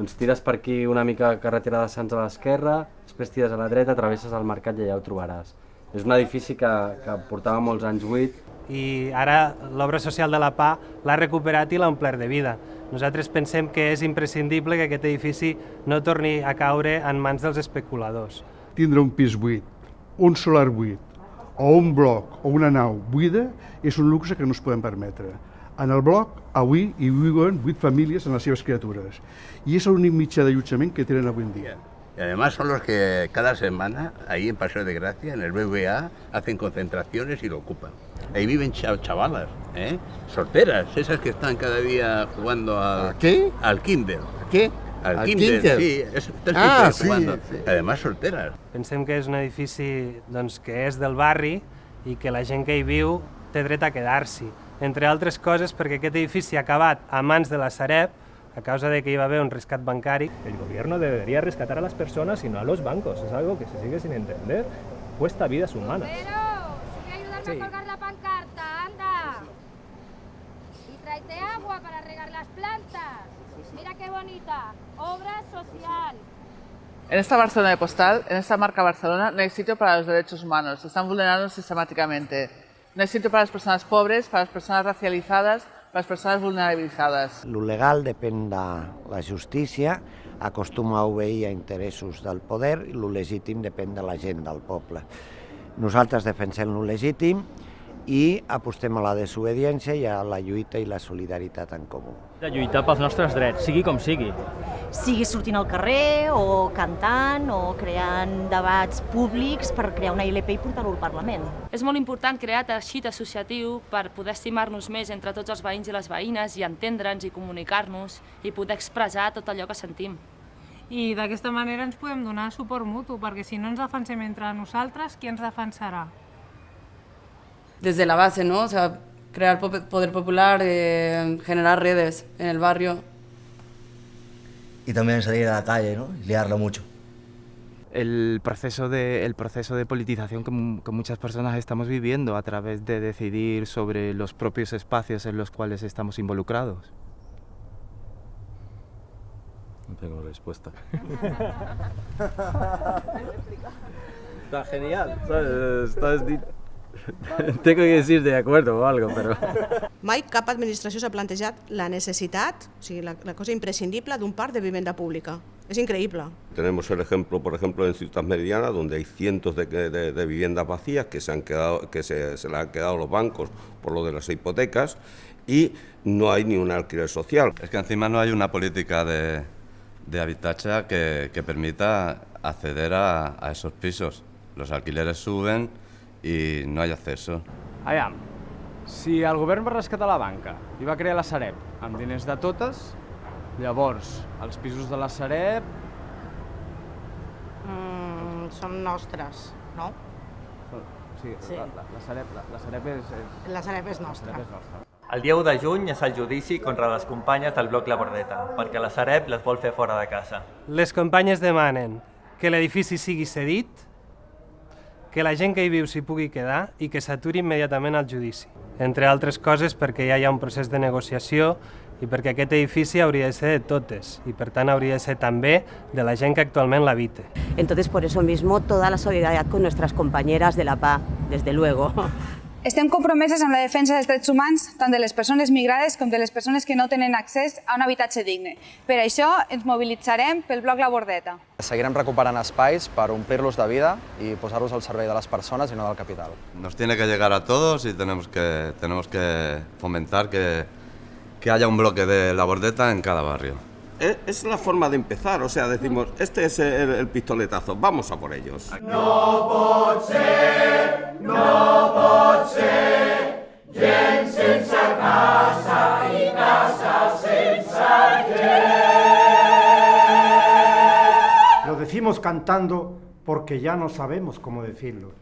Doncs tires per aquí una mica carretera de Sants a l'esquerra, després tires a la dreta, travesses el mercat i allà ho trobaràs. És un edifici que, que portava molts anys buit. I ara l'obra social de la PA l'ha recuperat i l'ha omplert de vida. Nosaltres pensem que és imprescindible que aquest edifici no torni a caure en mans dels especuladors. Tindre un pis buit, un solar buit, o un bloc o una nau buida és un luxe que no es podem permetre. En el bloc, avui, hi viuen vuit famílies en les seves criatures. I és l'únic mitjà d'allotjament que tenen avui en dia. Y además son los que cada semana, ahí en Paseo de Gracia, en el BBA, hacen concentraciones y lo ocupan. Ahí viven cha- chavalas, ¿eh? solteras, esas que están cada día jugando al, ¿A qué? al kinder. ¿Qué? Al, ¿Al kinder, kinder? sí, están Ah, sí, jugando. sí. Además solteras. Pensem que és un edifici doncs, que és del barri i que la gent que hi viu té dret a quedar-s'hi. Entre altres coses perquè aquest edifici ha acabat a mans de la Sareb a causa de que hi va haver un rescat bancari. El gobierno debería rescatar a las personas y no a los bancos. Es algo que se sigue sin entender. Cuesta vidas humanas. Pero, a ayudarme Sí. a colgar la pancarta, anda. Y tráete agua para regar las plantas. Mira qué bonita, obra social. En esta Barcelona de postal, en esta marca Barcelona, no hay sitio para los derechos humanos. Se están vulnerando sistemáticamente. Sitio para las personas pobres, para las personas racializadas, para las personas vulnerabilizadas. Lo legal depèn de la justícia, acostuma a obeir a interessos del poder i lo legítim depèn de la gent, del poble. Nosaltres defensem lo legítim i apostem a la desobediència i a la lluita i la solidaritat en comú. De lluitar pels nostres drets, sigui com sigui. Sigui sortint al carrer o cantant o creant debats públics per crear una ILP i portar-ho al Parlament. És molt important crear teixit associatiu per poder estimar-nos més entre tots els veïns i les veïnes i entendre'ns i comunicar-nos i poder expressar tot allò que sentim. I d'aquesta manera ens podem donar suport mutu, perquè si no ens defensem entre nosaltres, qui ens defensarà? desde la base, ¿no? O sea, crear po- poder popular, eh, generar redes en el barrio. Y también salir a la calle, ¿no? Y liarla mucho. el proceso de, el proceso de politización que, mu- que muchas personas estamos viviendo a través de decidir sobre los propios espacios en los cuales estamos involucrados. No tengo respuesta. Está genial, ¿sabes? Estás Tengo que decir de acuerdo o algo, pero... Mai cap administració s'ha plantejat la necessitat, o sigui, la, la cosa imprescindible d'un parc de vivenda pública. És increïble. Tenemos el ejemplo, por ejemplo, en Ciutat Meridiana, donde hay cientos de, de- de viviendas vacías que se han quedado, que se, se las han quedado los bancos por lo de las hipotecas y no hay ni un alquiler social. Es que encima no hay una política de, de habitatge que, que permita acceder a, a esos pisos. Los alquileres suben y no hay acceso. Aviam, si el govern va rescatar la banca i va crear la Sareb amb diners de totes, llavors els pisos de la Sareb... Mm, són nostres, no? Sí, Sí. La, la, la, Sareb, la, la Sareb és, és... La Sareb és nostra. La Sareb és nostra. El dia 1 de juny és el judici contra les companyes del bloc La Bordeta, perquè la Sareb les vol fer fora de casa. Les companyes demanen que l'edifici sigui cedit, que la gent que hi viu s'hi pugui quedar i que s'aturi immediatament el judici. Entre altres coses perquè ja hi ha un procés de negociació i perquè aquest edifici hauria de ser de totes i per tant hauria de ser també de la gent que actualment l'habita. Entonces, por eso mismo, toda la solidaridad con nuestras compañeras de la PA, desde luego. Estem compromeses amb la defensa dels drets humans tant de les persones migrades com de les persones que no tenen accés a un habitatge digne. Per això ens mobilitzarem pel bloc La Bordeta. Seguirem recuperant espais per omplir-los de vida i posar-los al servei de les persones i no del capital. Nos tiene que llegar a todos y tenemos que, tenemos que fomentar que, que haya un bloque de la bordeta en cada barrio. Es, es la forma de empezar, o sea, decimos, este es el, el pistoletazo, vamos a por ellos. No pot ser, no pot ser, gent sense casa i casa sense gent. Lo decimos cantando porque ya no sabemos cómo decirlo.